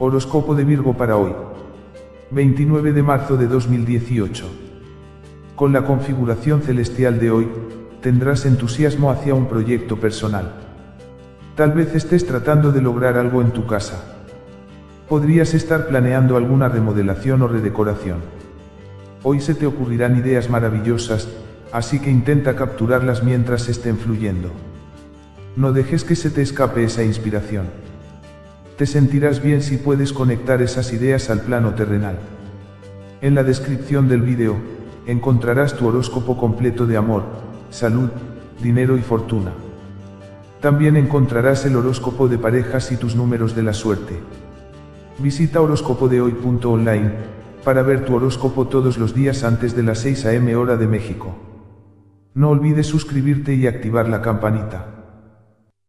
Horóscopo de Virgo para hoy. 29 de marzo de 2018. Con la configuración celestial de hoy, tendrás entusiasmo hacia un proyecto personal. Tal vez estés tratando de lograr algo en tu casa. Podrías estar planeando alguna remodelación o redecoración. Hoy se te ocurrirán ideas maravillosas, así que intenta capturarlas mientras estén fluyendo. No dejes que se te escape esa inspiración. Te sentirás bien si puedes conectar esas ideas al plano terrenal. En la descripción del vídeo, encontrarás tu horóscopo completo de amor, salud, dinero y fortuna. También encontrarás el horóscopo de parejas y tus números de la suerte. Visita horóscopodehoy.online para ver tu horóscopo todos los días antes de las 6 am hora de México. No olvides suscribirte y activar la campanita.